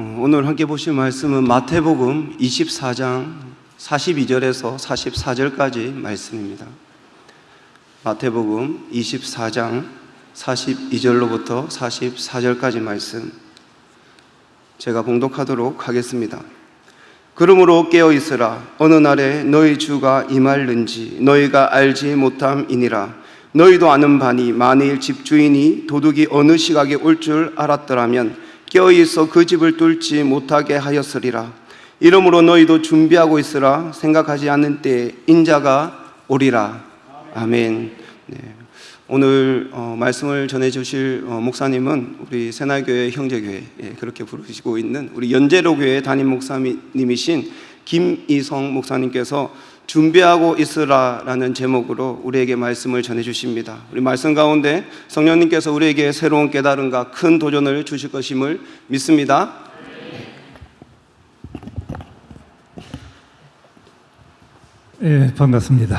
어, 오늘 함께 보실 말씀은 마태복음 24장 42절에서 44절까지 말씀입니다. 마태복음 24장 42절로부터 44절까지 말씀 제가 봉독하도록 하겠습니다. 그러므로 깨어 있으라 어느 날에 너희 주가 임할는지 너희가 알지 못함이니라 너희도 아는 바니 만일 집주인이 도둑이 어느 시각에 올 줄 알았더라면 깨어 있어 그 집을 뚫지 못하게 하였으리라. 이러므로 너희도 준비하고 있으라 생각하지 않는 때에 인자가 오리라. 아멘. 네. 오늘 어, 말씀을 전해 주실 어, 목사님은 우리 새날교회 형제교회 예, 그렇게 부르시고 있는 우리 연제로교회 담임 목사님이신 김이성 목사님께서 준비하고 있으라라는 제목으로 우리에게 말씀을 전해 주십니다. 우리 말씀 가운데 성령님께서 우리에게 새로운 깨달음과 큰 도전을 주실 것임을 믿습니다. 예, 반갑습니다.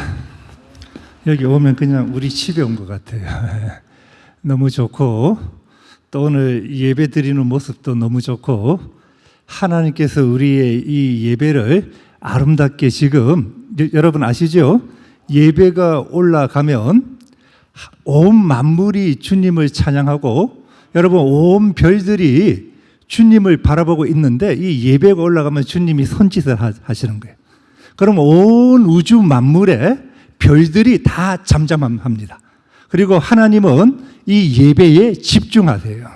여기 오면 그냥 우리 집에 온 것 같아요. 너무 좋고 또 오늘 예배 드리는 모습도 너무 좋고 하나님께서 우리의 이 예배를 아름답게 지금 여- 여러분 아시죠? 예배가 올라가면 온 만물이 주님을 찬양하고 여러분 온 별들이 주님을 바라보고 있는데 이 예배가 올라가면 주님이 손짓을 하- 하시는 거예요. 그럼 온 우주 만물에 별들이 다 잠잠합니다. 그리고 하나님은 이 예배에 집중하세요.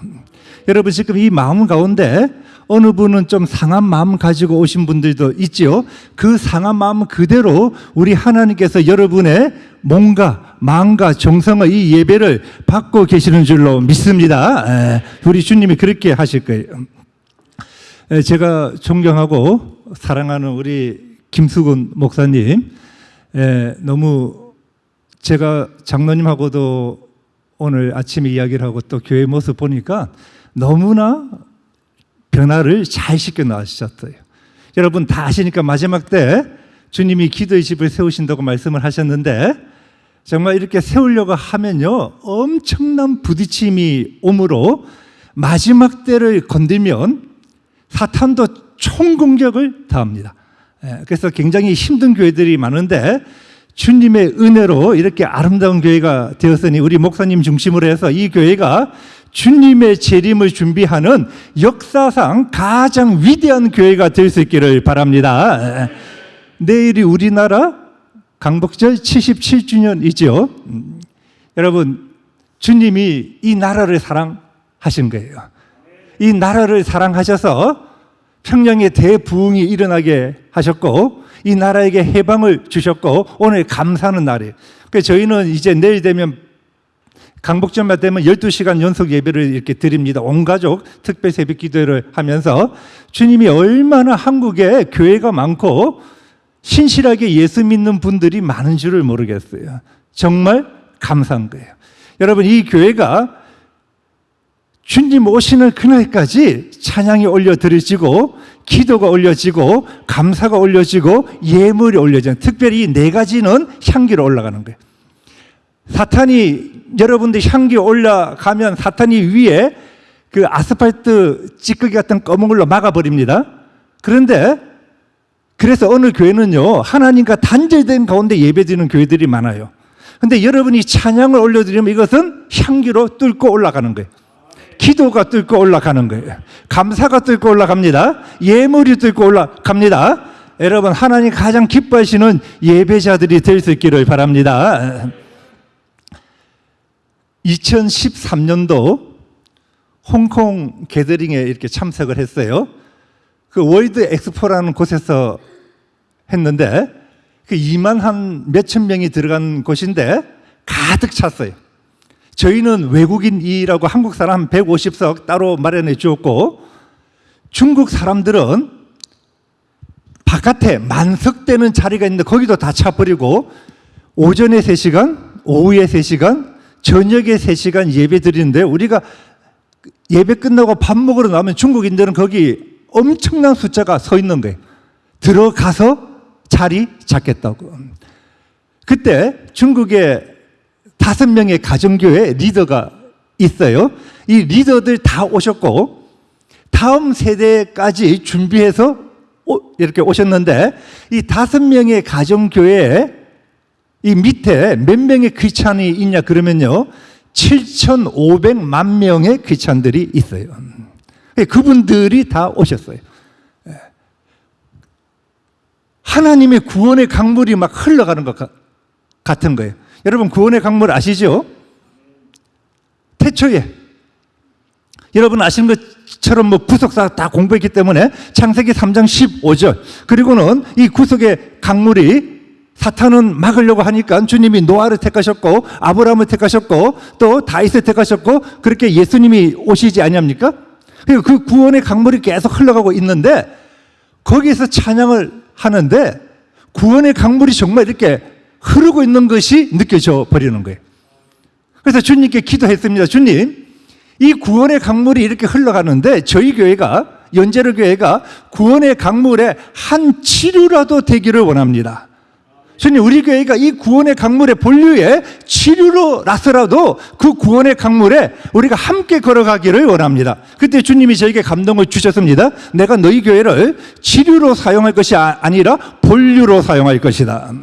여러분 지금 이 마음 가운데 어느 분은 좀 상한 마음 가지고 오신 분들도 있지요. 그 상한 마음 그대로 우리 하나님께서 여러분의 몸과 마음과 정성의 이 예배를 받고 계시는 줄로 믿습니다. 에, 우리 주님이 그렇게 하실 거예요. 에, 제가 존경하고 사랑하는 우리 김수근 목사님, 에, 너무 제가 장로님하고도 오늘 아침에 이야기를 하고 또 교회 모습 보니까 너무나 변화를 잘 시켜 나가셨어요. 여러분 다 아시니까 마지막 때 주님이 기도의 집을 세우신다고 말씀을 하셨는데 정말 이렇게 세우려고 하면요 엄청난 부딪힘이 오므로 마지막 때를 건들면 사탄도 총공격을 당합니다. 예, 그래서 굉장히 힘든 교회들이 많은데 주님의 은혜로 이렇게 아름다운 교회가 되었으니 우리 목사님 중심으로 해서 이 교회가 주님의 재림을 준비하는 역사상 가장 위대한 교회가 될 수 있기를 바랍니다. 예, 내일이 우리나라 강복절 77주년이죠. 음, 여러분, 주님이 이 나라를 사랑하신 거예요. 이 나라를 사랑하셔서 평양에 대부흥이 일어나게 하셨고 이 나라에게 해방을 주셨고 오늘 감사하는 날이에요. 저희는 이제 내일 되면 강복절만 되면 12시간 연속 예배를 이렇게 드립니다. 온 가족 특별 새벽 기도를 하면서 주님이 얼마나 한국에 교회가 많고 신실하게 예수 믿는 분들이 많은 줄을 모르겠어요. 정말 감사한 거예요. 여러분 이 교회가 주님 오시는 그날까지 찬양이 올려드려지고 기도가 올려지고 감사가 올려지고 예물이 올려지는 특별히 이네 가지는 향기로 올라가는 거예요. 사탄이 여러분들 향기 올라가면 사탄이 위에 그 아스팔트 찌꺼기 같은 검은 걸로 막아버립니다. 그런데 그래서 어느 교회는요 하나님과 단절된 가운데 예배드리는 교회들이 많아요. 근데 여러분이 찬양을 올려드리면 이것은 향기로 뚫고 올라가는 거예요. 기도가 뚫고 올라가는 거예요. 감사가 뚫고 올라갑니다. 예물이 뚫고 올라갑니다. 여러분 하나님 가장 기뻐하시는 예배자들이 될 수 있기를 바랍니다. 2013년도 홍콩 게더링에 이렇게 참석을 했어요. 그 월드 엑스포라는 곳에서 했는데 그 2만 한 몇천 명이 들어간 곳인데 가득 찼어요. 저희는 외국인이라고 한국 사람 150석 따로 마련해 주었고 중국 사람들은 바깥에 만석되는 자리가 있는데 거기도 다 차버리고 오전에 3시간, 오후에 3시간, 저녁에 3시간 예배 드리는데 우리가 예배 끝나고 밥 먹으러 나오면 중국인들은 거기 엄청난 숫자가 서 있는 거예요. 들어가서 자리 잡겠다고. 그때 중국에 다섯 명의 가정교회 리더가 있어요. 이 리더들 다 오셨고 다음 세대까지 준비해서 오- 이렇게 오셨는데 이 다섯 명의 가정교회에 이 밑에 몇 명의 크리스찬이 있냐 그러면요 7,500만 명의 크리스찬들이 있어요. 그분들이 다 오셨어요. 예. 하나님의 구원의 강물이 막 흘러가는 것 가- 같은 거예요. 여러분 구원의 강물 아시죠? 태초에 여러분 아시는 것처럼 뭐 구속사 다 공부했기 때문에 창세기 3장 15절 그리고는 이 구속의 강물이 사탄은 막으려고 하니까 주님이 노아를 택하셨고 아브라함을 택하셨고 또 다윗을 택하셨고 그렇게 예수님이 오시지 아니합니까? 그 구원의 강물이 계속 흘러가고 있는데 거기에서 찬양을 하는데 구원의 강물이 정말 이렇게 흐르고 있는 것이 느껴져 버리는 거예요. 그래서 주님께 기도했습니다. 주님, 이 구원의 강물이 이렇게 흘러가는데 저희 교회가 연제로 교회가 구원의 강물의 한 치료라도 되기를 원합니다. 주님, 우리 교회가 이 구원의 강물의 본류에 치료로라서라도 그 구원의 강물에 우리가 함께 걸어가기를 원합니다. 그때 주님이 저에게 감동을 주셨습니다. 내가 너희 교회를 치료로 사용할 것이 아- 아니라 본류로 사용할 것이다.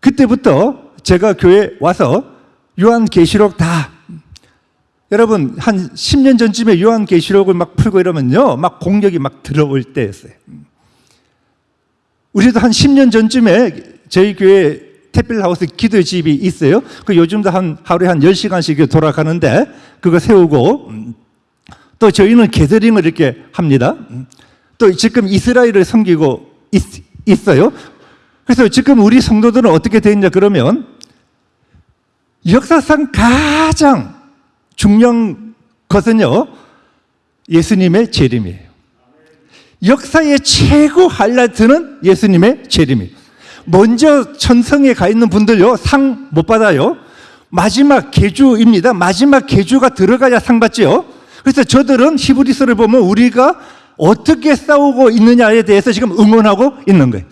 그때부터 제가 교회 와서 요한 계시록 다 여러분 한 10년 전쯤에 요한 계시록을 막 풀고 이러면요 막 공격이 막 들어올 때였어요 우리도 한 10년 전쯤에 저희 교회 태필하우스 기도집이 있어요. 그 요즘도 한 하루에 한 10시간씩 돌아가는데 그거 세우고 음, 또 저희는 게더링을 이렇게 합니다. 음, 또 지금 이스라엘을 섬기고 있, 있어요. 그래서 지금 우리 성도들은 어떻게 되었냐 그러면 역사상 가장 중요한 것은요 예수님의 재림이에요. 역사의 최고 하이라이트는 예수님의 재림이에요. 먼저 천성에 가 있는 분들요 상 못 받아요. 마지막 계주입니다. 마지막 계주가 들어가야 상 받지요. 그래서 저들은 히브리서를 보면 우리가 어떻게 싸우고 있느냐에 대해서 지금 응원하고 있는 거예요.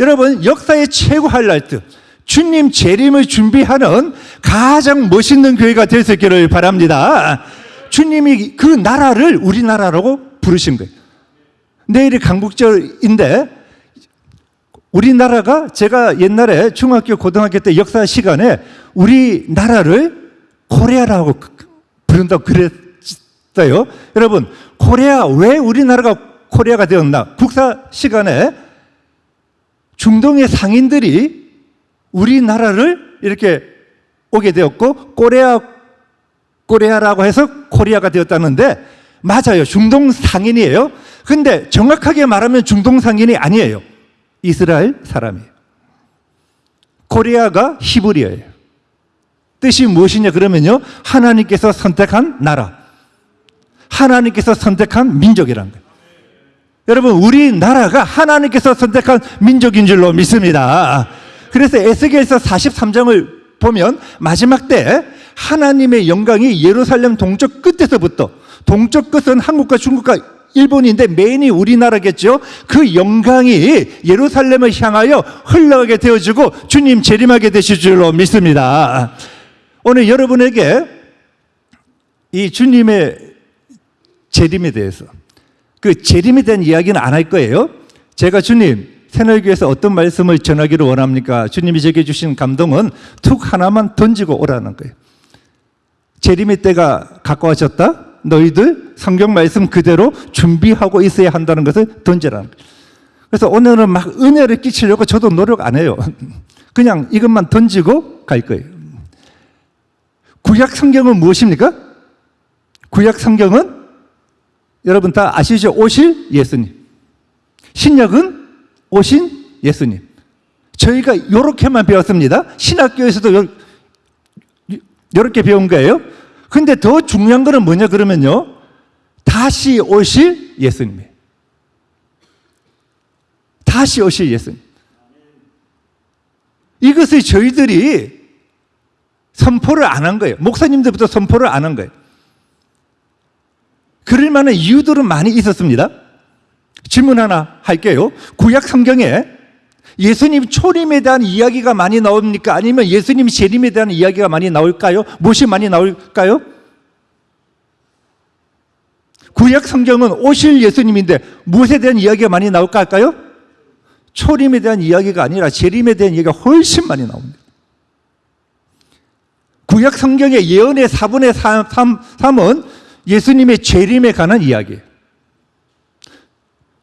여러분 역사의 최고 하이라이트 주님 재림을 준비하는 가장 멋있는 교회가 될 수 있기를 바랍니다. 주님이 그 나라를 우리나라라고 부르신 거예요. 내일이 강국절인데 우리나라가 제가 옛날에 중학교 고등학교 때 역사 시간에 우리나라를 코리아라고 부른다고 그랬어요. 여러분 코리아 왜 우리나라가 코리아가 되었나? 국사 시간에 중동의 상인들이 우리나라를 이렇게 오게 되었고 코리아 코리아라고 해서 코리아가 되었다는데 맞아요. 중동 상인이에요. 근데 정확하게 말하면 중동 상인이 아니에요. 이스라엘 사람이에요. 코리아가 히브리어예요. 뜻이 무엇이냐 그러면요. 하나님께서 선택한 나라. 하나님께서 선택한 민족이란 거예요. 여러분 우리나라가 하나님께서 선택한 민족인 줄로 믿습니다. 그래서 에스겔서 43장을 보면 마지막 때 하나님의 영광이 예루살렘 동쪽 끝에서부터 동쪽 끝은 한국과 중국과 일본인데 메인이 우리나라겠죠. 그 영광이 예루살렘을 향하여 흘러가게 되어지고 주님 재림하게 되실 줄로 믿습니다. 오늘 여러분에게 이 주님의 재림에 대해서 그 재림에 대한 이야기는 안 할 거예요. 제가 주님 새날교회에서 어떤 말씀을 전하기를 원합니까? 주님이 제게 주신 감동은 툭 하나만 던지고 오라는 거예요. 재림의 때가 가까워졌다. 너희들 성경 말씀 그대로 준비하고 있어야 한다는 것을 거예요. 그래서 오늘은 막 은혜를 끼치려고 저도 노력 안 해요. 그냥 이것만 던지고 갈 거예요. 구약 성경은 무엇입니까? 구약 성경은 여러분 다 아시죠? 오실 예수님. 신약은 오신 예수님. 저희가 이렇게만 배웠습니다. 신학교에서도 이렇게 배운 거예요. 근데 더 중요한 거는 뭐냐 그러면요. 다시 오실 예수님이에요. 다시 오실 예수님. 이것을 저희들이 선포를 안 한 거예요. 목사님들부터 선포를 안 한 거예요. 그럴 만한 이유들은 많이 있었습니다. 질문 하나 할게요. 구약 성경에 예수님 초림에 대한 이야기가 많이 나옵니까? 아니면 예수님 재림에 대한 이야기가 많이 나올까요? 무엇이 많이 나올까요? 구약 성경은 오실 예수님인데 무엇에 대한 이야기가 많이 나올까 할까요? 초림에 대한 이야기가 아니라 재림에 대한 이야기가 훨씬 많이 나옵니다. 구약 성경의 예언의 4분의 3, 3은 예수님의 재림에 관한 이야기예요.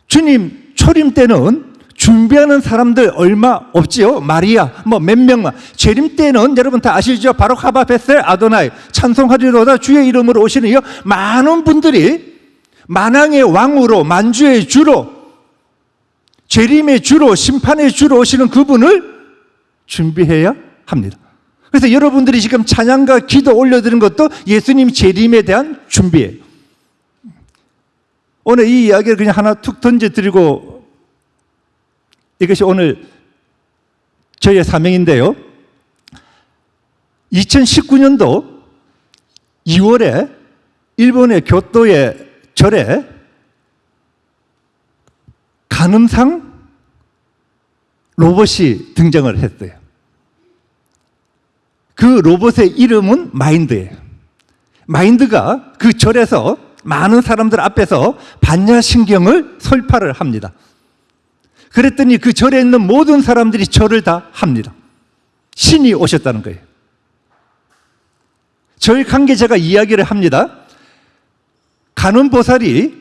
주님 초림 때는 준비하는 사람들 얼마 없지요? 마리아 뭐 몇 명만 재림 때는 여러분 다 아시죠? 바로 하바 베셀 아도나이 찬송하리로다 주의 이름으로 오시는 이요 많은 분들이 만왕의 왕으로 만주의 주로 재림의 주로 심판의 주로 오시는 그분을 준비해야 합니다. 그래서 여러분들이 지금 찬양과 기도 올려드린 것도 예수님 재림에 대한 준비예요. 오늘 이 이야기를 그냥 하나 툭 던져드리고 이것이 오늘 저희의 사명인데요. 2019년도 2월에 일본의 교토의 절에 간음상 로봇이 등장을 했어요. 그 로봇의 이름은 마인드예요. 마인드가 그 절에서 많은 사람들 앞에서 반야신경을 설파를 합니다. 그랬더니 그 절에 있는 모든 사람들이 절을 다 합니다. 신이 오셨다는 거예요. 절 관계자가 이야기를 합니다. 간음보살이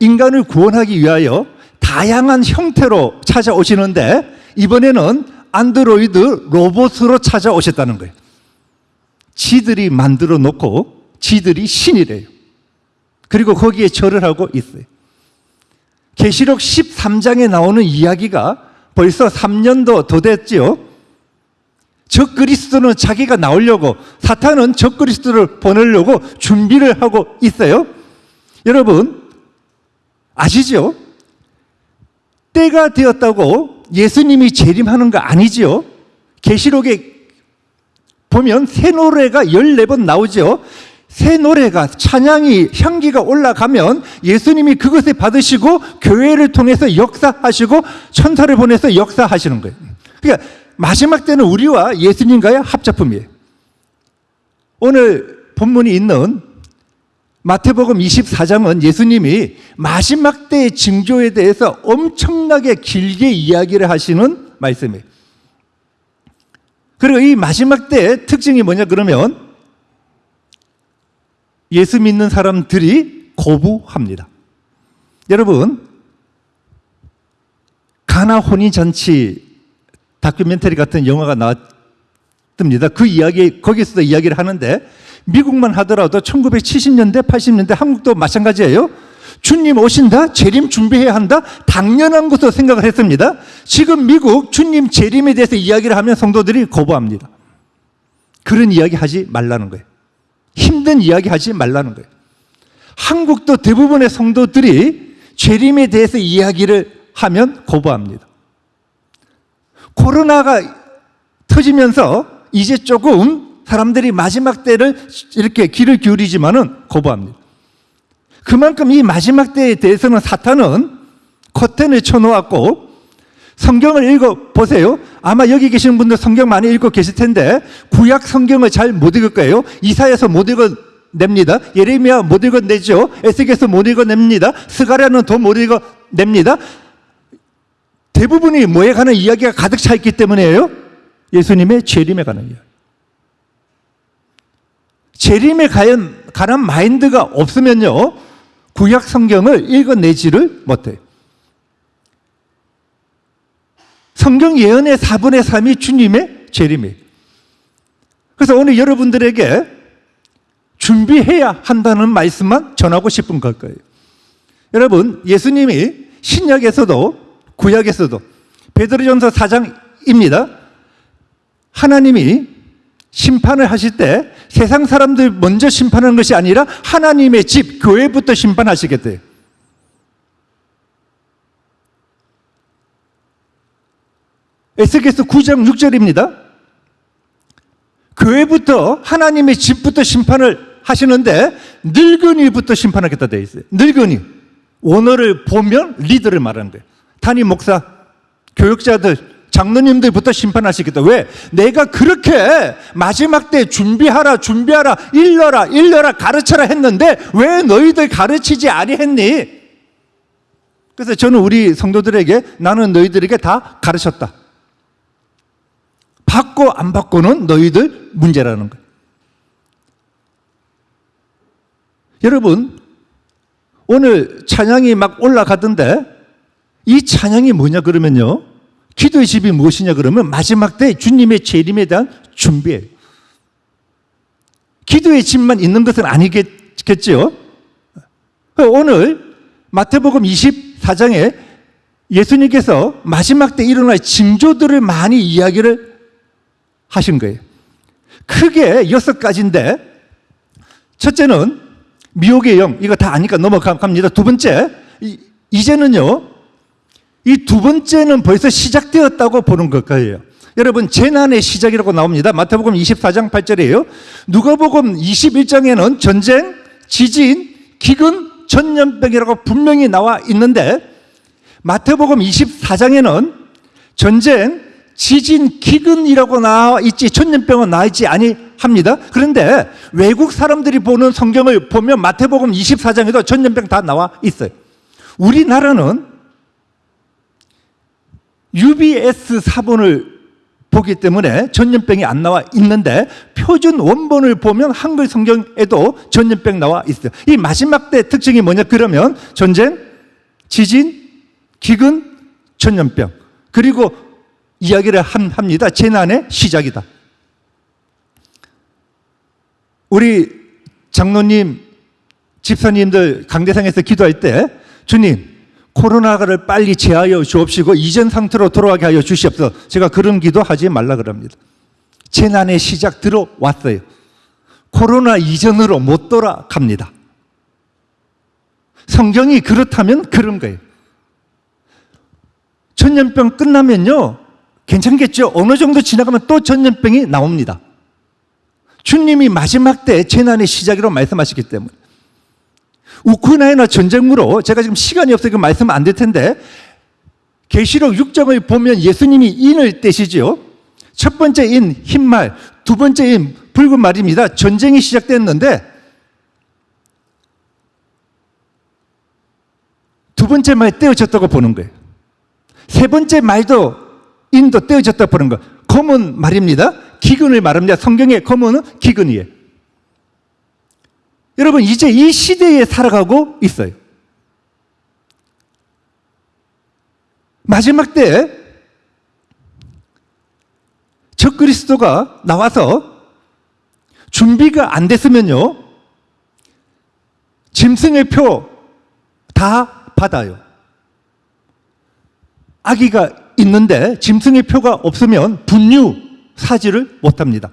인간을 구원하기 위하여 다양한 형태로 찾아오시는데 이번에는 안드로이드 로봇으로 찾아오셨다는 거예요. 지들이 만들어 놓고 지들이 신이래요. 그리고 거기에 절을 하고 있어요. 계시록 13장에 나오는 이야기가 벌써 3년도 더 됐지요. 적 그리스도는 자기가 나오려고 사탄은 적 그리스도를 보내려고 준비를 하고 있어요. 여러분 아시죠? 때가 되었다고 예수님이 재림하는 거 아니지요? 계시록에 보면 새 노래가 14번 나오죠. 새 노래가 찬양이 향기가 올라가면 예수님이 그것을 받으시고 교회를 통해서 역사하시고 천사를 보내서 역사하시는 거예요. 그러니까 마지막 때는 우리와 예수님과의 합작품이에요. 오늘 본문이 있는 마태복음 24장은 예수님이 마지막 때의 징조에 대해서 엄청나게 길게 이야기를 하시는 말씀이에요. 그리고 이 마지막 때의 특징이 뭐냐 그러면 예수 믿는 사람들이 거부합니다. 여러분, 가나 혼인 잔치 다큐멘터리 같은 영화가 나왔습니다. 그 이야기, 거기서도 이야기를 하는데 미국만 하더라도 1970년대, 80년대 한국도 마찬가지예요. 주님 오신다? 재림 준비해야 한다? 당연한 것으로 생각을 했습니다. 지금 미국 주님 재림에 대해서 이야기를 하면 성도들이 거부합니다. 그런 이야기 하지 말라는 거예요. 힘든 이야기 하지 말라는 거예요. 한국도 대부분의 성도들이 재림에 대해서 이야기를 하면 거부합니다. 코로나가 터지면서 이제 조금 사람들이 마지막 때를 이렇게 귀를 기울이지만은 거부합니다. 그만큼 이 마지막 때에 대해서는 사탄은 커튼을 쳐놓았고 성경을 읽어 보세요. 아마 여기 계시는 분들 성경 많이 읽고 계실 텐데 구약 성경을 잘 못 읽을 거예요. 이사야서 못 읽어 냅니다. 예레미야 못 읽어 내죠. 에스겔서 못 읽어 냅니다. 스가랴는 더 못 읽어 냅니다. 대부분이 뭐에 관한 이야기가 가득 차 있기 때문이에요. 예수님의 재림에 관한 이야기. 재림에 관한 마인드가 없으면요. 구약 성경을 읽어내지를 못해요. 성경 예언의 4분의 3이 주님의 재림이에요. 그래서 오늘 여러분들에게 준비해야 한다는 말씀만 전하고 싶은 걸 거예요. 여러분, 예수님이 신약에서도 구약에서도 베드로전서 4장입니다. 하나님이 심판을 하실 때 세상 사람들 먼저 심판하는 것이 아니라 하나님의 집, 교회부터 심판하시겠대요. 에스겔서 9장 6절입니다. 교회부터 하나님의 집부터 심판을 하시는데 늙은이부터 심판하겠다 되어 있어요. 늙은이. 원어를 보면 리더를 말하는 거예요. 단임 목사, 교육자들, 장로님들부터 심판하시겠다. 왜? 내가 그렇게 마지막 때 준비하라, 준비하라, 일러라, 일러라, 가르쳐라 했는데 왜 너희들 가르치지 아니했니? 그래서 저는 우리 성도들에게 나는 너희들에게 다 가르쳤다. 받고 안 받고는 너희들 문제라는 거예요. 여러분, 오늘 찬양이 막 올라가던데 이 찬양이 뭐냐 그러면요. 기도의 집이 무엇이냐 그러면 마지막 때 주님의 재림에 대한 준비예요. 기도의 집만 있는 것은 아니겠죠. 오늘 마태복음 24장에 예수님께서 마지막 때 일어날 징조들을 많이 이야기를 하신 거예요. 크게 여섯 가지인데 첫째는 미혹의 영 이거 다 아니까 넘어갑니다. 두 번째 이- 이제는요 이 두 번째는 벌써 시작되었다고 보는 것 거예요. 여러분 재난의 시작이라고 나옵니다. 마태복음 24장 8절이에요. 누가복음 21장에는 전쟁, 지진, 기근, 전염병이라고 분명히 나와 있는데 마태복음 24장에는 전쟁, 지진, 기근이라고 나와 있지 전염병은 나와 있지 아니합니다. 그런데 외국 사람들이 보는 성경을 보면 마태복음 24장에도 전염병 다 나와 있어요. 우리나라는 UBS 사본을 보기 때문에 전염병이 안 나와 있는데 표준 원본을 보면 한글 성경에도 전염병 나와 있어요. 이 마지막 때 특징이 뭐냐 그러면 전쟁, 지진, 기근, 전염병 그리고 이야기를 함- 합니다. 재난의 시작이다. 우리 장로님, 집사님들 강대상에서 기도할 때 주님 코로나를 빨리 제하여 주옵시고 이전 상태로 돌아가게 하여 주시옵소서. 제가 그런 기도 하지 말라 그럽니다. 재난의 시작 들어왔어요. 코로나 이전으로 못 돌아갑니다. 성경이 그렇다면 그런 거예요. 전염병 끝나면요. 괜찮겠죠? 어느 정도 지나가면 또 전염병이 나옵니다. 주님이 마지막 때 재난의 시작이라고 말씀하시기 때문에. 우크라이나 전쟁으로 제가 지금 시간이 없어서 말씀 안 될 텐데 계시록 6장을 보면 예수님이 인을 떼시죠. 첫 번째 인 흰말, 두 번째 인 붉은 말입니다. 전쟁이 시작됐는데 두 번째 말 떼어졌다고 보는 거예요. 세 번째 말도 인도 떼어졌다고 보는 거예요. 검은 말입니다. 기근을 말합니다. 성경의 검은은 기근이에요. 여러분 이제 이 시대에 살아가고 있어요. 마지막 때 적그리스도가 나와서 준비가 안 됐으면요. 짐승의 표 다 받아요. 아기가 있는데 짐승의 표가 없으면 분유 사지를 못 합니다.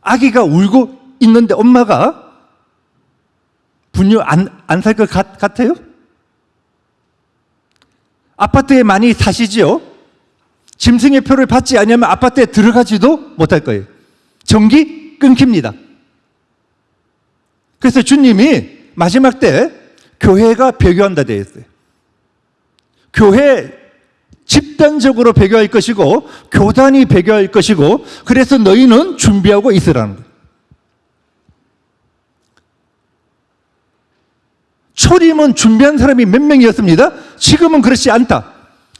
아기가 울고 있는데 엄마가 분유 안, 안 살 것 같아요? 아파트에 많이 사시지요? 짐승의 표를 받지 않으면 아파트에 들어가지도 못할 거예요. 전기 끊깁니다. 그래서 주님이 마지막 때 교회가 배교한다 되어 있어요. 교회 집단적으로 배교할 것이고 교단이 배교할 것이고 그래서 너희는 준비하고 있으라는 거예요. 초림은 준비한 사람이 몇 명이었습니다. 지금은 그렇지 않다.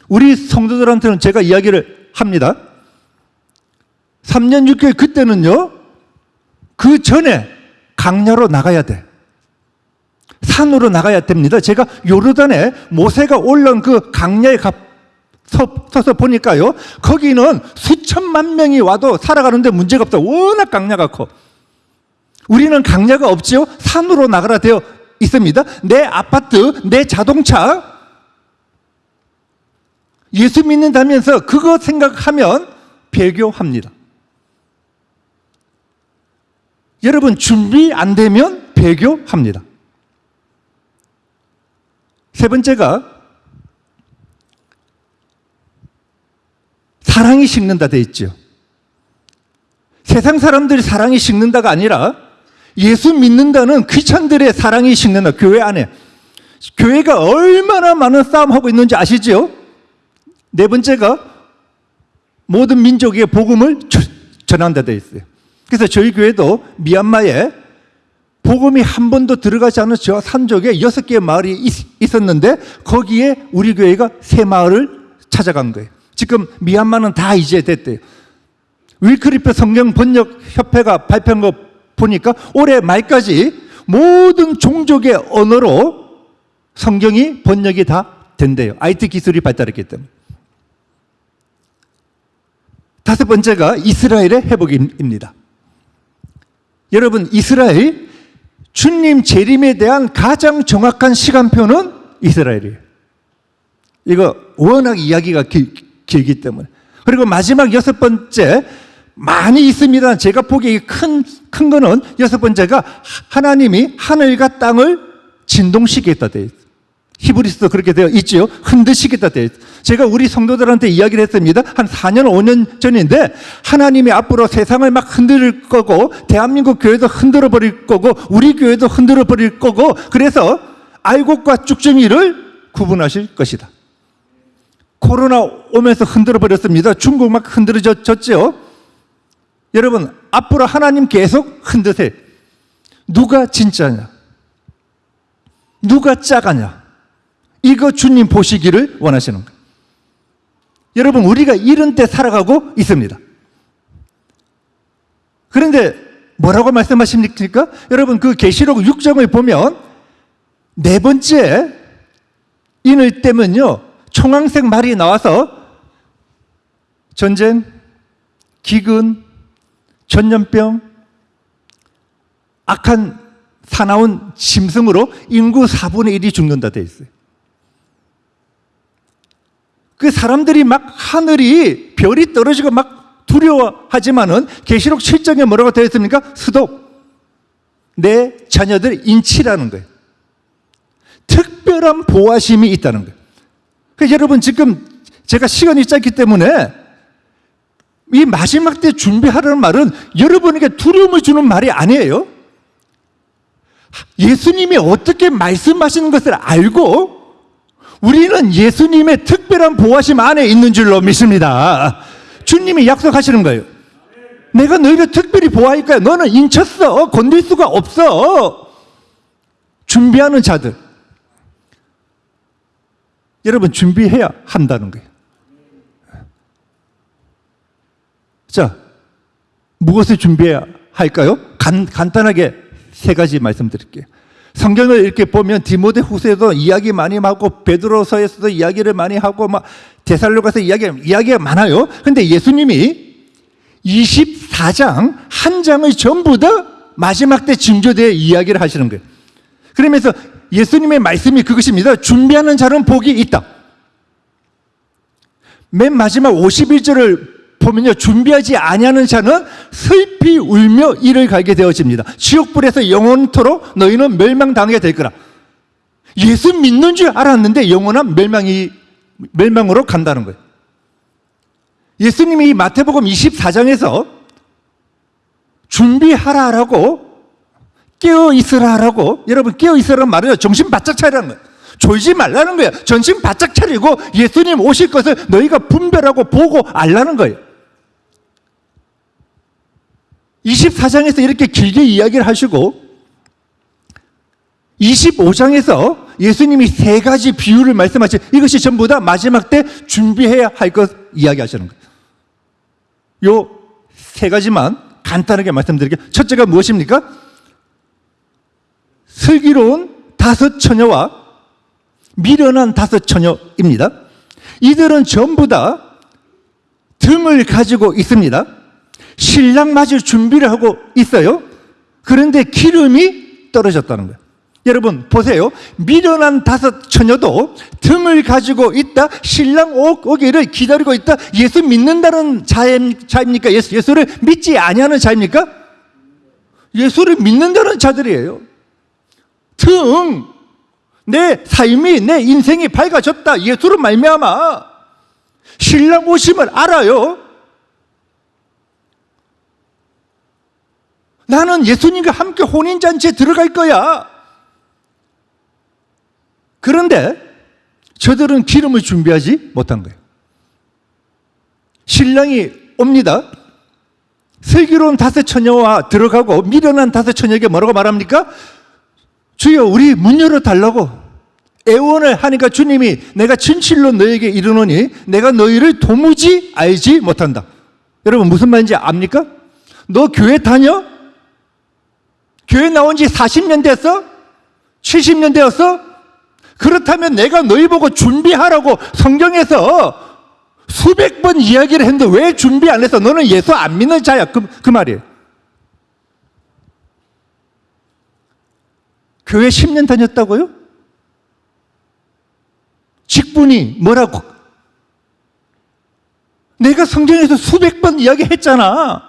우리 성도들한테는 제가 이야기를 합니다. 3년 6개월 그때는요. 그 전에 강야로 나가야 돼. 산으로 나가야 됩니다. 제가 요르단에 모세가 올라온 그 강야에 가, 서, 서서 보니까요. 거기는 수천만 명이 와도 살아가는데 문제가 없다. 워낙 강야가 커. 우리는 강야가 없지요. 산으로 나가라 되어 있습니다. 내 아파트, 내 자동차, 예수 믿는다면서 그거 생각하면 배교합니다. 여러분, 준비 안 되면 배교합니다. 세 번째가 사랑이 식는다 돼 있죠. 세상 사람들이 사랑이 식는다가 아니라 예수 믿는다는 귀천들의 사랑이 식는다. 교회 안에. 교회가 얼마나 많은 싸움하고 있는지 아시죠? 네 번째가 모든 민족의 복음을 저- 전한다 되어 있어요. 그래서 저희 교회도 미얀마에 복음이 한 번도 들어가지 않은 저 산족에 여섯 개의 마을이 있, 있었는데 거기에 우리 교회가 세 마을을 찾아간 거예요. 지금 미얀마는 다 이제 됐대요. 윌크리프 성경 번역 협회가 발표한 거 보니까 올해 말까지 모든 종족의 언어로 성경이 번역이 다 된대요. IT 기술이 발달했기 때문에. 다섯 번째가 이스라엘의 회복입니다. 여러분, 이스라엘 주님 재림에 대한 가장 정확한 시간표는 이스라엘이에요. 이거 워낙 이야기가 길, 길기 때문에. 그리고 마지막 여섯 번째 많이 있습니다. 제가 보기에 큰, 큰 거는 여섯 번째가 하나님이 하늘과 땅을 진동시키겠다 되어 있어요. 히브리스도 그렇게 되어 있지요. 흔드시겠다 되어 있어요. 제가 우리 성도들한테 이야기를 했습니다. 한 4년, 5년 전인데 하나님이 앞으로 세상을 막 흔들 거고 대한민국 교회도 흔들어 버릴 거고 우리 교회도 흔들어 버릴 거고 그래서 알곡과 쭉정이를 구분하실 것이다. 코로나 오면서 흔들어 버렸습니다. 중국 막 흔들어졌죠. 여러분 앞으로 하나님 계속 흔드세요. 누가 진짜냐? 누가 짜가냐? 이거 주님 보시기를 원하시는 거예요. 여러분 우리가 이런 때 살아가고 있습니다. 그런데 뭐라고 말씀하십니까? 여러분 그 계시록 6장을 보면 네 번째 인을 때면요 총황색 말이 나와서 전쟁, 기근, 전염병, 악한 사나운 짐승으로 인구 4분의 1이 죽는다 돼 있어요. 그 사람들이 막 하늘이 별이 떨어지고 막 두려워하지만은 계시록 7장에 뭐라고 되어 있습니까? 스톱. 내 자녀들 인치라는 거예요. 특별한 보호심이 있다는 거예요. 그래서 여러분 지금 제가 시간이 짧기 때문에 이 마지막 때 준비하라는 말은 여러분에게 두려움을 주는 말이 아니에요. 예수님이 어떻게 말씀하시는 것을 알고 우리는 예수님의 특별한 보호하심 안에 있는 줄로 믿습니다. 주님이 약속하시는 거예요. 내가 너희를 특별히 거야. 너는 인쳤어. 건들 수가 없어. 준비하는 자들. 여러분 준비해야 한다는 거예요. 자, 무엇을 준비해야 할까요? 간, 간단하게 세 가지 말씀드릴게요. 성경을 이렇게 보면 디모데 후서에도 이야기 많이 하고 베드로서에서도 이야기를 많이 하고 막 데살로 가서 이야기 이야기가 많아요. 근데 예수님이 24장 한 장을 전부 다 마지막 때 징조되어 이야기를 하시는 거예요. 그러면서 예수님의 말씀이 그것입니다. 준비하는 자는 복이 있다. 맨 마지막 51절을 보면요. 준비하지 아니하는 자는 슬피 울며 이를 갈게 되어집니다. 지옥불에서 영원토록 너희는 멸망당하게 될 거라. 예수 믿는 줄 알았는데 영원한 멸망이 멸망으로 간다는 거예요. 예수님이 이 마태복음 24장에서 준비하라라고 깨어 있으라라고 여러분 깨어 있으라는 말은 정신 바짝 차리라는 거예요. 졸지 말라는 거예요. 정신 바짝 차리고 예수님 오실 것을 너희가 분별하고 보고 알라는 거예요. 24장에서 이렇게 길게 이야기를 하시고 25장에서 예수님이 세 가지 비유를 말씀하시 이것이 전부 다 마지막 때 준비해야 할 것 이야기하시는 거예요. 요 세 가지만 간단하게 말씀드릴게요. 첫째가 무엇입니까? 슬기로운 다섯 처녀와 미련한 다섯 처녀입니다. 이들은 전부 다 등을 가지고 있습니다. 신랑 맞을 준비를 하고 있어요. 그런데 기름이 떨어졌다는 거예요. 여러분 보세요. 미련한 다섯 처녀도 등을 가지고 있다. 신랑 오- 오기를 기다리고 있다. 예수 믿는다는 자입- 자입니까? 예수, 예수를 믿지 아니하는 자입니까? 예수를 믿는다는 자들이에요. 등, 내 삶이 내 인생이 밝아졌다. 예수로 말미암아 신랑 오심을 알아요. 나는 예수님과 함께 혼인잔치에 들어갈 거야. 그런데 저들은 기름을 준비하지 못한 거예요. 신랑이 옵니다. 슬기로운 다섯 처녀와 들어가고 미련한 다섯 처녀에게 뭐라고 말합니까? 주여 우리 문 열어 달라고 애원을 하니까 주님이 내가 진실로 너에게 이르노니 내가 너희를 도무지 알지 못한다. 여러분 무슨 말인지 압니까? 너 교회 다녀? 교회 나온 지 40년 됐어? 70년 되었어? 그렇다면 내가 너희 보고 준비하라고 성경에서 수백 번 이야기를 했는데 왜 준비 안 했어? 너는 예수 안 믿는 자야. 그, 그 말이에요. 교회 10년 다녔다고요? 직분이 뭐라고? 내가 성경에서 수백 번 이야기했잖아.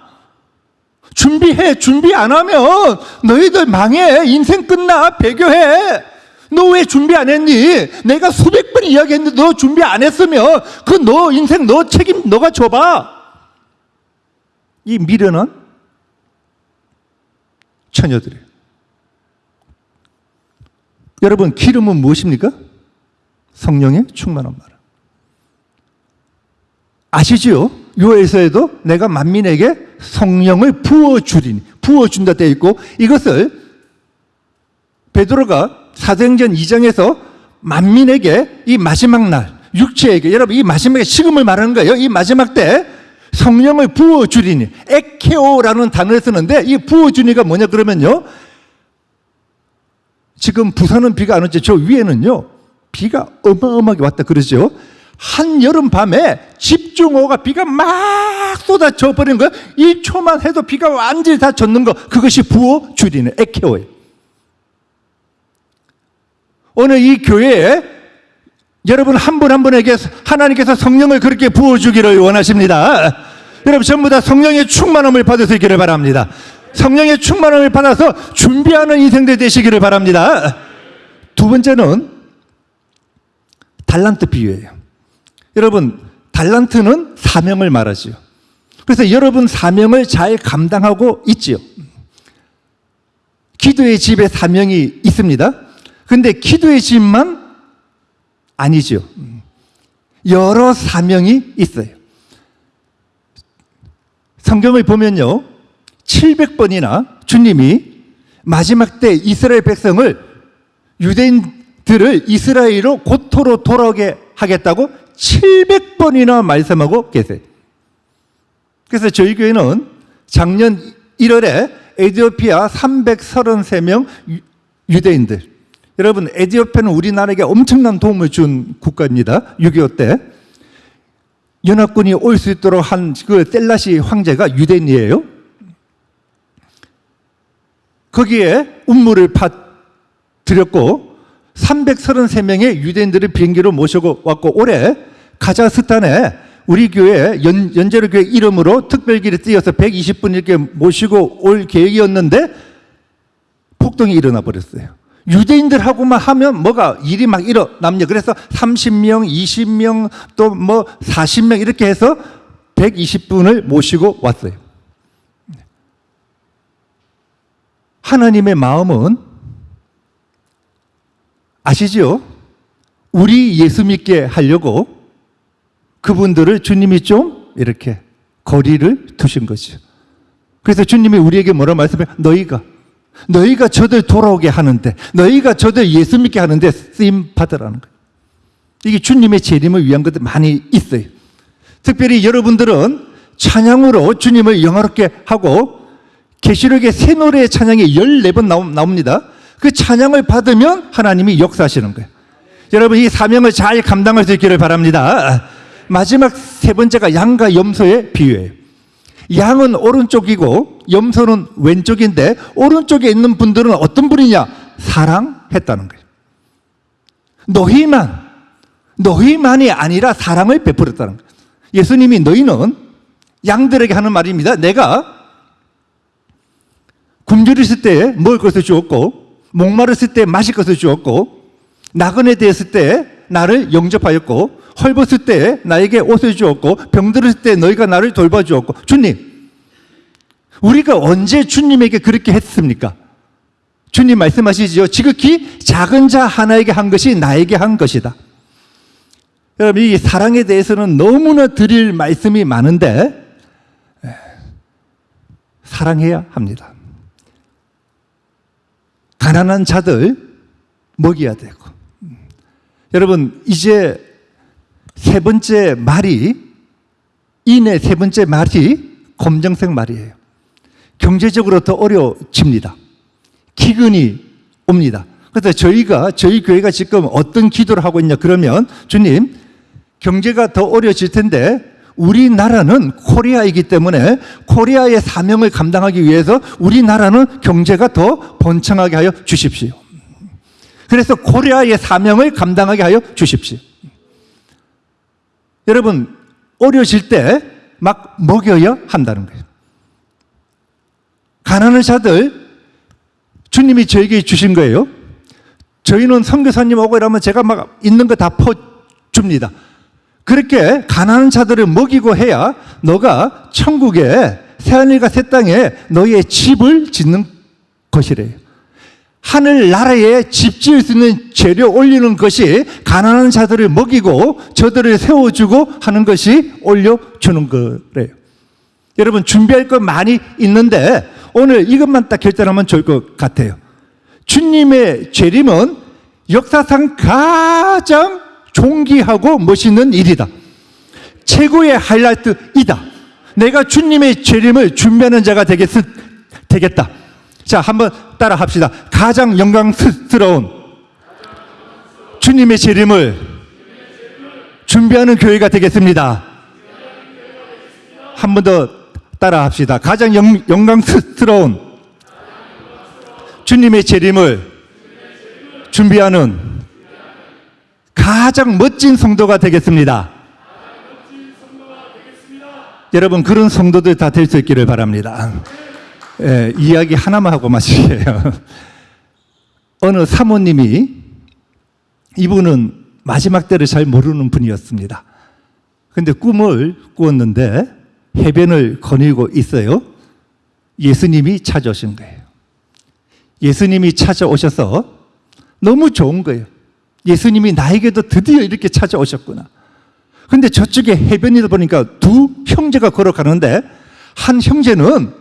준비해. 준비 안 하면 너희들 망해. 인생 끝나. 배교해. 너 왜 준비 안 했니? 내가 수백 번 이야기했는데 너 준비 안 했으면 그 너 인생 너 책임 너가 져봐. 이 미련한 처녀들이에요. 여러분 기름은 무엇입니까? 성령의 충만한 말. 아시죠? 요에서에도 내가 만민에게 성령을 부어 주리니 부어 준다 되어 있고 이것을 베드로가 사도행전 2장에서 만민에게 이 마지막 날 육체에게 여러분 이 마지막에 식음을 말하는 거예요. 이 마지막 때 성령을 부어 주리니 에케오라는 단어를 쓰는데 이 부어 주니가 뭐냐 그러면요. 지금 부산은 비가 안 오죠. 저 위에는요. 비가 어마어마하게 왔다 그러죠. 한 여름 밤에 집중호우가 비가 막 쏟아져 버리는 거예요. 1초만 해도 비가 완전히 다 젖는 거. 그것이 부어 줄이는 에케오예요. 오늘 이 교회에 여러분 한 분 한 분에게 하나님께서 성령을 그렇게 부어주기를 원하십니다. 여러분 전부 다 성령의 충만함을 받으시기를 바랍니다. 성령의 충만함을 받아서 준비하는 인생들 되시기를 바랍니다. 두 번째는 달란트 비유예요. 여러분, 달란트는 사명을 말하지요. 그래서 여러분 사명을 잘 감당하고 있지요. 기도의 집에 사명이 있습니다. 근데 기도의 집만 아니죠. 여러 사명이 있어요. 성경을 보면요. 700번이나 주님이 마지막 때 이스라엘 백성을 유대인들을 이스라엘로 고토로 돌아오게 하겠다고 700번이나 말씀하고 계세요. 그래서 저희 교회는 작년 1월에 에디오피아 333명 유대인들 여러분 에디오피아는 우리나라에게 엄청난 도움을 준 국가입니다. 6.25 때 연합군이 올 수 있도록 한 그 셀라시 황제가 유대인이에요. 거기에 운물을 파 드렸고 333명의 유대인들을 비행기로 모시고 왔고 올해 카자흐스탄에 우리 교회 연, 연제로 교회 이름으로 특별기를 띄어서 120분 이렇게 모시고 올 계획이었는데 폭동이 일어나 버렸어요. 유대인들하고만 하면 뭐가 일이 막 일어남냐. 그래서 30명, 20명, 또 뭐 40명 이렇게 해서 120분을 모시고 왔어요. 하나님의 마음은 아시죠? 우리 예수 믿게 하려고 그분들을 주님이 좀 이렇게 거리를 두신 거죠. 그래서 주님이 우리에게 뭐라 말씀해? 너희가 너희가 저들 돌아오게 하는데 너희가 저들 예수 믿게 하는데 쓰임 받으라는 거예요. 이게 주님의 재림을 위한 것들 많이 있어요. 특별히 여러분들은 찬양으로 주님을 영화롭게 하고 계시록의 새 노래의 찬양이 14번 나옵니다. 그 찬양을 받으면 하나님이 역사하시는 거예요. 여러분 이 사명을 잘 감당할 수 있기를 바랍니다. 마지막 세 번째가 양과 염소의 비유예요. 양은 오른쪽이고 염소는 왼쪽인데 오른쪽에 있는 분들은 어떤 분이냐? 사랑했다는 거예요. 너희만 너희만이 아니라 사랑을 베풀었다는 거예요. 예수님이 너희는 양들에게 하는 말입니다. 내가 굶주렸을 때 먹을 것을 주었고 목마르을 때 마실 것을 주었고 나그네 되었을 때 나를 영접하였고 헐벗을 때 나에게 옷을 주었고 병들었을 때 너희가 나를 돌봐주었고 주님 우리가 언제 주님에게 그렇게 했습니까? 주님 말씀하시죠 지극히 작은 자 하나에게 한 것이 나에게 한 것이다 여러분 이 사랑에 대해서는 너무나 드릴 말씀이 많은데 에, 사랑해야 합니다. 가난한 자들 먹여야 되고 음. 여러분 이제 세 번째 말이 이내 세 번째 말이 검정색 말이에요. 경제적으로 더 어려워집니다. 기근이 옵니다. 그래서 저희가 저희 교회가 지금 어떤 기도를 하고 있냐 그러면 주님 경제가 더 어려워질 텐데 우리나라는 코리아이기 때문에 코리아의 사명을 감당하기 위해서 우리나라는 경제가 더 번창하게 하여 주십시오. 그래서 코리아의 사명을 감당하게 하여 주십시오. 여러분 어려질 때 막 먹여야 한다는 거예요. 가난한 자들 주님이 저에게 주신 거예요. 저희는 선교사님 오고 이러면 제가 막 있는 거 다 퍼줍니다. 그렇게 가난한 자들을 먹이고 해야 너가 천국에 새하늘과 새 땅에 너의 집을 짓는 것이래요. 하늘 나라에 집 지을 수 있는 재료 올리는 것이 가난한 자들을 먹이고 저들을 세워주고 하는 것이 올려주는 거래요. 여러분 준비할 것 많이 있는데 오늘 이것만 딱 결단하면 좋을 것 같아요. 주님의 재림은 역사상 가장 존귀하고 멋있는 일이다. 최고의 하이라이트이다. 내가 주님의 재림을 준비하는 자가 되겠, 되겠다. 자, 한번 따라 합시다. 가장 영광스러운 주님의 재림을 준비하는 교회가 되겠습니다. 한 번 더 따라 합시다. 가장 영, 영광스러운 주님의 재림을 준비하는 가장 멋진 성도가 되겠습니다. 여러분 그런 성도들 다 될 수 있기를 바랍니다. 예, 이야기 하나만 하고 마실게요. 어느 사모님이 이분은 마지막 때를 잘 모르는 분이었습니다. 근데 꿈을 꾸었는데 해변을 거닐고 있어요. 예수님이 찾아오신 거예요. 예수님이 찾아오셔서 너무 좋은 거예요. 예수님이 나에게도 드디어 이렇게 찾아오셨구나. 근데 저쪽에 해변이다 보니까 두 형제가 걸어가는데 한 형제는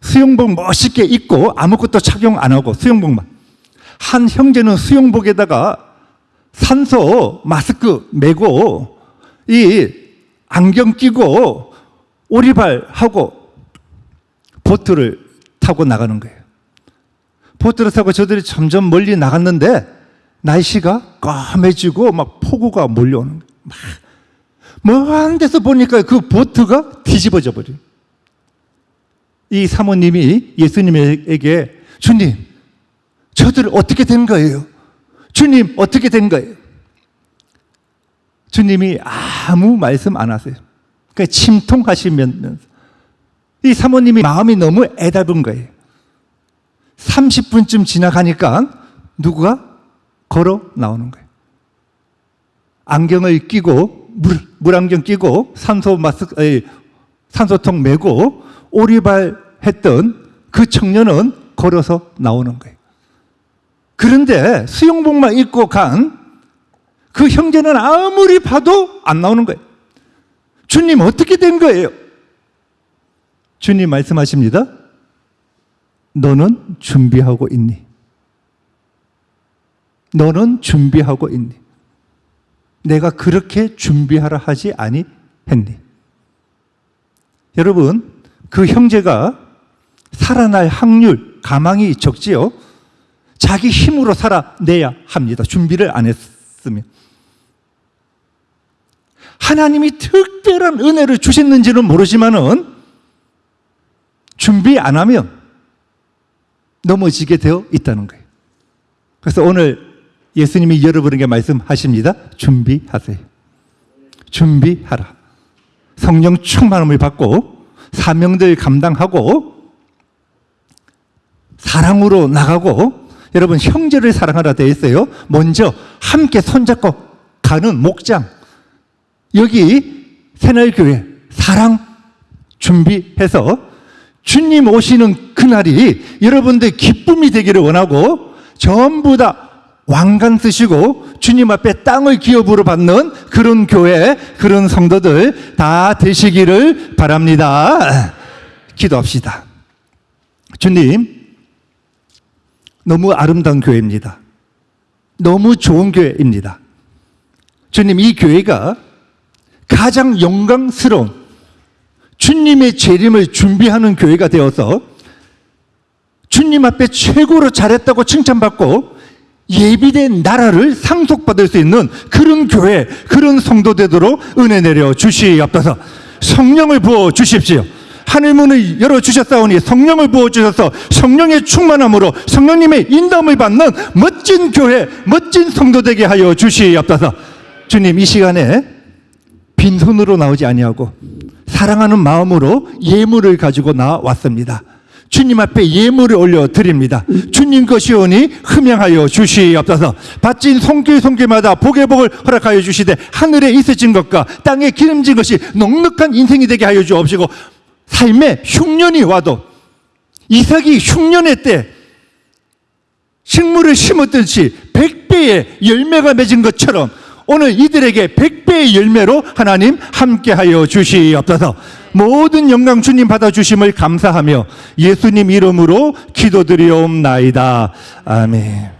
수영복 멋있게 입고 아무것도 착용 안 하고 수영복만. 한 형제는 수영복에다가 산소 마스크 메고 이 안경 끼고 오리발 하고 보트를 타고 나가는 거예요. 보트를 타고 저들이 점점 멀리 나갔는데 날씨가 까매지고 막 폭우가 몰려오는. 막 먼 데서 보니까 그 보트가 뒤집어져 버려요. 이 사모님이 예수님에게 주님, 저들 어떻게 된 거예요? 주님, 어떻게 된 거예요? 주님이 아무 말씀 안 하세요. 그러니까 침통하시면서 이 사모님이 마음이 너무 애달은 거예요. 30분쯤 지나가니까 누구가 걸어 나오는 거예요. 안경을 끼고 물, 물안경 끼고 산소 마스크 산소통 메고 오리발 했던 그 청년은 걸어서 나오는 거예요. 그런데 수영복만 입고 간 그 형제는 아무리 봐도 안 나오는 거예요. 주님 어떻게 된 거예요? 주님 말씀하십니다. 너는 준비하고 있니? 너는 준비하고 있니? 내가 그렇게 준비하라 하지 아니했니? 여러분, 그 형제가 살아날 확률, 가망이 적지요? 자기 힘으로 살아내야 합니다. 준비를 안 했으면. 하나님이 특별한 은혜를 주셨는지는 모르지만은 준비 안 하면 넘어지게 되어 있다는 거예요. 그래서 오늘 예수님이 여러분에게 말씀하십니다. 준비하세요. 준비하라. 성령 충만함을 받고 사명들 감당하고 사랑으로 나가고 여러분 형제를 사랑하라 되어 있어요. 먼저 함께 손잡고 가는 목장 여기 새날교회 사랑 준비해서 주님 오시는 그날이 여러분들 기쁨이 되기를 원하고 전부 다 왕관 쓰시고 주님 앞에 땅을 기업으로 받는 그런 교회, 그런 성도들 다 되시기를 바랍니다. 기도합시다. 주님, 너무 아름다운 교회입니다. 너무 좋은 교회입니다. 주님, 이 교회가 가장 영광스러운 주님의 재림을 준비하는 교회가 되어서 주님 앞에 최고로 잘했다고 칭찬받고 예비된 나라를 상속받을 수 있는 그런 교회, 그런 성도 되도록 은혜 내려 주시옵소서. 성령을 부어 주십시오. 하늘 문을 열어 주셨사오니 성령을 부어 주셔서 성령의 충만함으로 성령님의 인도함을 받는 멋진 교회, 멋진 성도 되게 하여 주시옵소서. 주님 이 시간에 빈손으로 나오지 아니하고 사랑하는 마음으로 예물을 가지고 나왔습니다. 주님 앞에 예물을 올려 드립니다. 주님 것이오니 흠양하여 주시옵소서. 바친 손길 손길마다 복의 복을 허락하여 주시되 하늘에 있으신 것과 땅에 기름진 것이 넉넉한 인생이 되게 하여 주옵시고 삶에 흉년이 와도 이삭이 흉년의 때 식물을 심었듯이 백배의 열매가 맺은 것처럼 오늘 이들에게 백배의 열매로 하나님 함께하여 주시옵소서. 모든 영광 주님 받아주심을 감사하며 예수님 이름으로 기도드리옵나이다. 아멘.